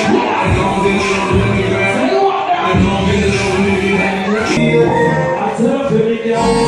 I love it,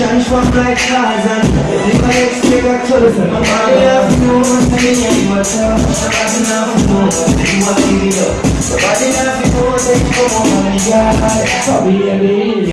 Shine from like Tarzan If I expect a choice Nobody have to know what's in your matter Nobody have to know You want to give it up Nobody have to know you come on my yard Sorry, baby.